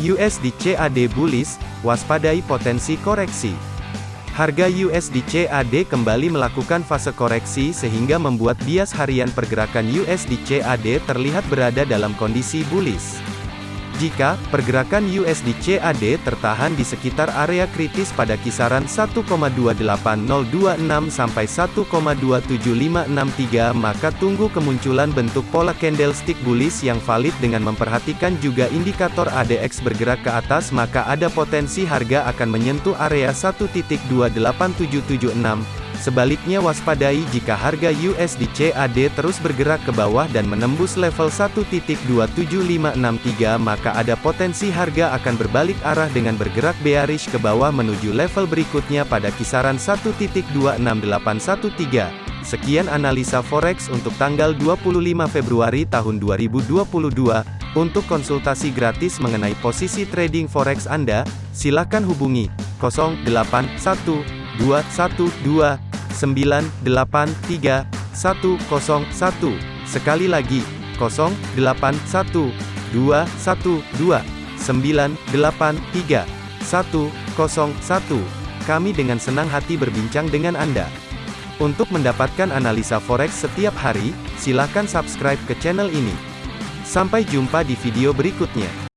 USD CAD bullish, waspadai potensi koreksi. Harga USD CAD kembali melakukan fase koreksi sehingga membuat bias harian pergerakan USD CAD terlihat berada dalam kondisi bullish. Jika pergerakan USD CAD tertahan di sekitar area kritis pada kisaran 1,28026 sampai 1,27563 maka tunggu kemunculan bentuk pola candlestick bullish yang valid dengan memperhatikan juga indikator ADX bergerak ke atas maka ada potensi harga akan menyentuh area 1.28776 Sebaliknya waspadai jika harga USD CAD terus bergerak ke bawah dan menembus level 1.27563 maka ada potensi harga akan berbalik arah dengan bergerak bearish ke bawah menuju level berikutnya pada kisaran 1.26813. Sekian analisa forex untuk tanggal 25 Februari tahun 2022. Untuk konsultasi gratis mengenai posisi trading forex Anda, silakan hubungi 081212 983 101. Sekali lagi, 0812 212 983 101. Kami dengan senang hati berbincang dengan Anda. Untuk mendapatkan analisa forex setiap hari, silakan subscribe ke channel ini. Sampai jumpa di video berikutnya.